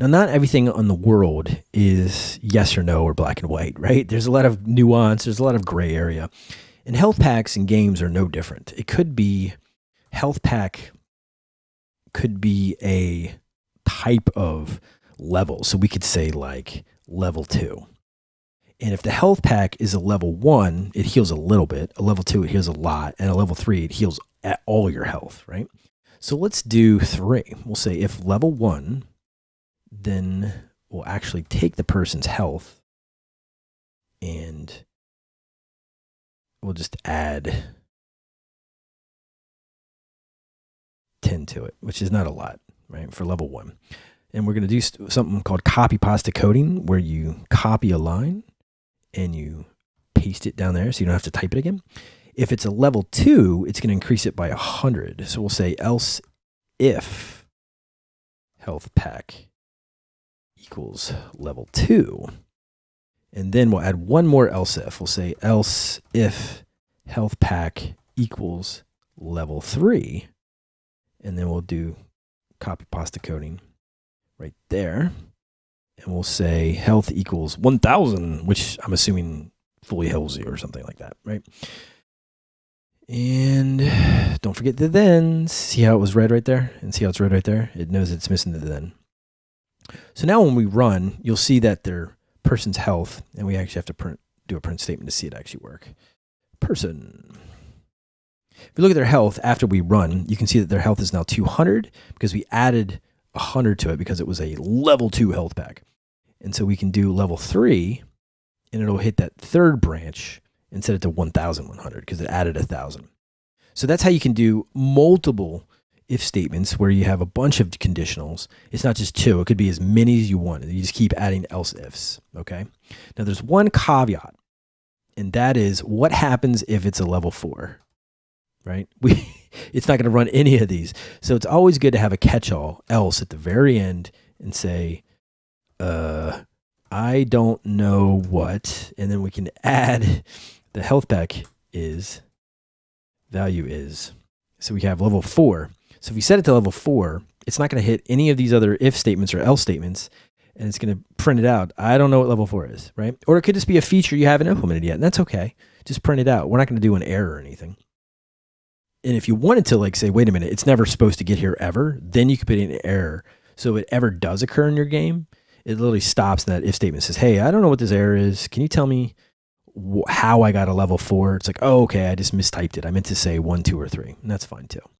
Now, not everything on the world is yes or no or black and white, right? There's a lot of nuance, there's a lot of gray area. And health packs and games are no different. It could be health pack could be a type of level. So we could say like level two. And if the health pack is a level one, it heals a little bit. A level two, it heals a lot. And a level three, it heals all your health, right? So let's do three. We'll say if level one, then we'll actually take the person's health and we'll just add 10 to it, which is not a lot, right, for level one. And we're going to do something called copy pasta coding, where you copy a line and you paste it down there so you don't have to type it again. If it's a level two, it's going to increase it by 100. So we'll say else if health pack equals level two. And then we'll add one more else if. We'll say else if health pack equals level three. And then we'll do copy pasta coding right there. And we'll say health equals 1000, which I'm assuming fully healthy or something like that, right? And don't forget the then. See how it was red right there? And see how it's red right there? It knows it's missing the then. So now when we run, you'll see that their person's health, and we actually have to print, do a print statement to see it actually work. Person. If we look at their health after we run, you can see that their health is now 200 because we added 100 to it because it was a level 2 health pack. And so we can do level 3 and it'll hit that third branch and set it to 1100 because it added a 1000. So that's how you can do multiple if statements where you have a bunch of conditionals. It's not just two, it could be as many as you want. You just keep adding else ifs. Okay. Now there's one caveat, and that is what happens if it's a level four, right? We, it's not going to run any of these. So it's always good to have a catch all else at the very end and say, uh, I don't know what, and then we can add the health pack is value is. So we have level four. So if you set it to level four, it's not going to hit any of these other if statements or else statements, and it's going to print it out. I don't know what level four is, right? Or it could just be a feature you haven't implemented yet, and that's okay. Just print it out. We're not going to do an error or anything. And if you wanted to like say, wait a minute, it's never supposed to get here ever, then you could put in an error. So if it ever does occur in your game, it literally stops that if statement says, hey, I don't know what this error is. Can you tell me how I got a level four? It's like, oh, okay, I just mistyped it. I meant to say one, two, or three. And that's fine too.